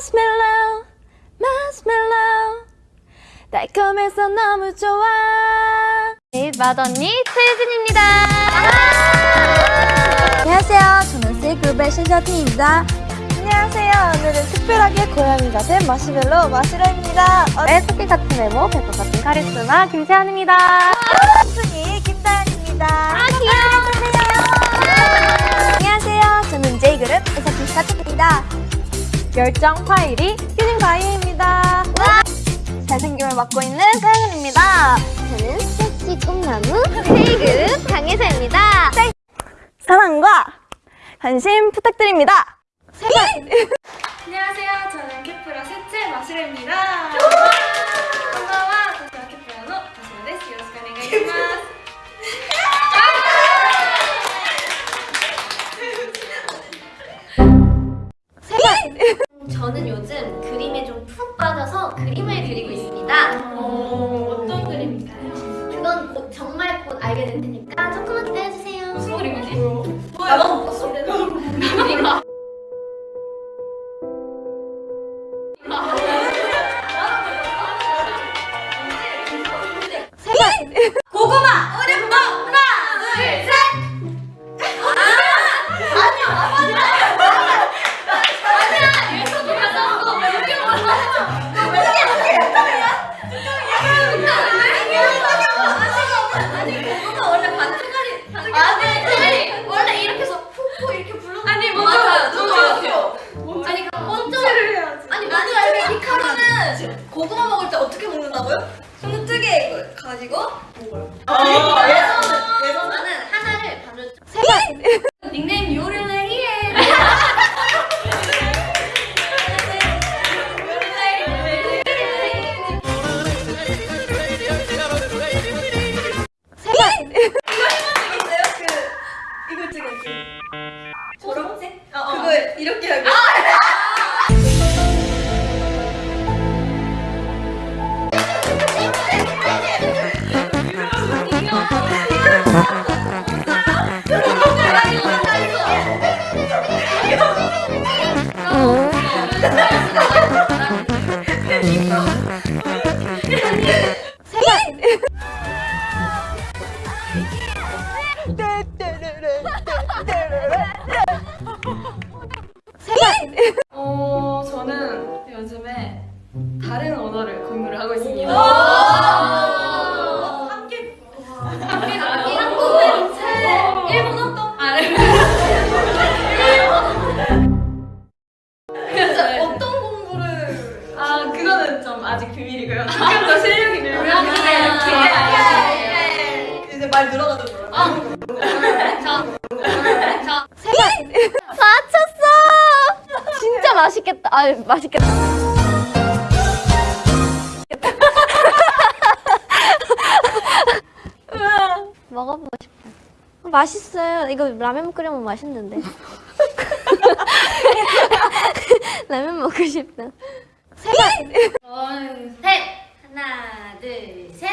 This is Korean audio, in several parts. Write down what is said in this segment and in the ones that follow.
마시멜로 마시멜로 달콤해서 너무 좋아 네, 맏언니 최유진입니다. 안녕하세요 저는 C그룹의 신셔팅입니다 안녕하세요. 오늘은 특별하게 고양이가 된 마시멜로 마시로입니다. 어, 네, 토끼 같은 외모, 배꼽 같은 카리스마 김채연입니다. 순이 김다현입니다. 아, 귀여워. 안녕하세요 저는 J그룹 에서피 스타트입니다 열정 파이리 휴닝 바이입니다. 잘생김을 맡고 있는 서영은입니다 저는 섹시 꿈나무 K그룹 강혜서입니다. 사랑과 관심 부탁드립니다. 안녕하세요. 저는 케프라 셋째 마시레입니다. 저는 요즘 그림에 좀 푹 빠져서 그림을 그리고 있습니다. 어떤 그림인가요? 그건 곧, 정말 곧 알게 될 테니까 조금만 기다려주세요. 무슨 그림이지? 뭐야? 나도 못 봤어. 그림이가. 고 먹는다고요? 손을 뜨게 가지고 먹어요. 예전은 예전은 하나를 반을 닉네임 요르레이에 이걸 찍었지. 초록색? 그걸 이렇게 하고. 어, 저는 요즘에 다른 언어를 공부를 하고 있습니다. 함께 함께 나기 한국어 책 일본어 또 아, 네. 그래서 어떤 공부를 아 그거는 좀 아직 비밀이고요. 조금 더 실력이 늘면 아, 네. 알려드릴게요. 이제 말 늘어가지 맛있겠다. 아, 맛있겠다. 먹어보고 싶다. 어, 맛있어요. 이거 라면 끓여 먹으면 맛있는데. 라면 먹고 싶다. 셋 하나 둘 셋.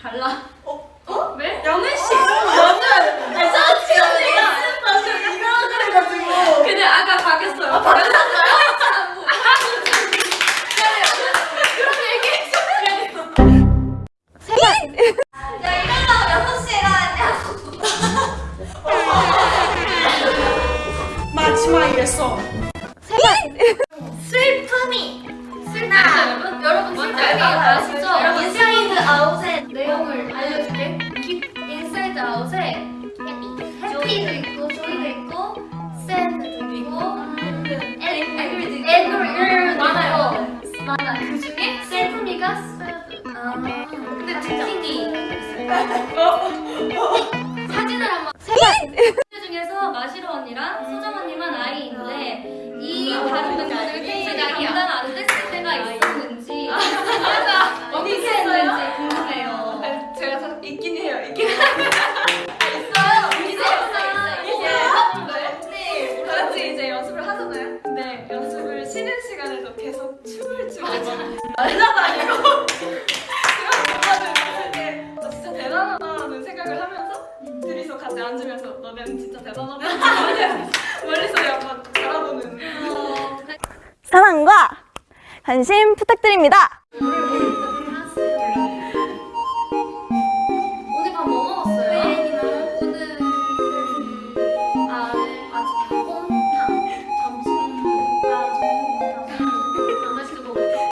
달라. 어? 어? 왜? 마지막 이랬어. 슬픔이 슬나 여러분 슬픔이 아시죠? 인사이드 아웃의 내용을 알려줄게. 인사이드 아웃에 happy도 있고 joy도 있고 sad도 있고 angry도 angry 많아요. 많아. 그 중에 슬픔이가. 아 근데 특징이 있어요. 사진을 한번 그 중에서 마시로 언니랑 소정 언니만 아이인데 감당 안 됐을 때가 있었는지 어떻게 했는지 궁금해요. 제가 사, 있긴 해요. 있긴 해요. 있어요. 이제 있어요. 있어요. 네. 다 같이 이제 연습을 하잖아요. 근데 연습을 쉬는 시간에도 계속 춤을 추고 날라다니고 그런 동작을 봤을 때 어, 진짜 대단하다는 생각을 하면서 둘이서 같이 앉으면서 너는 진짜 대단하다 멀리서 약간 바라보는 관심 부탁드립니다.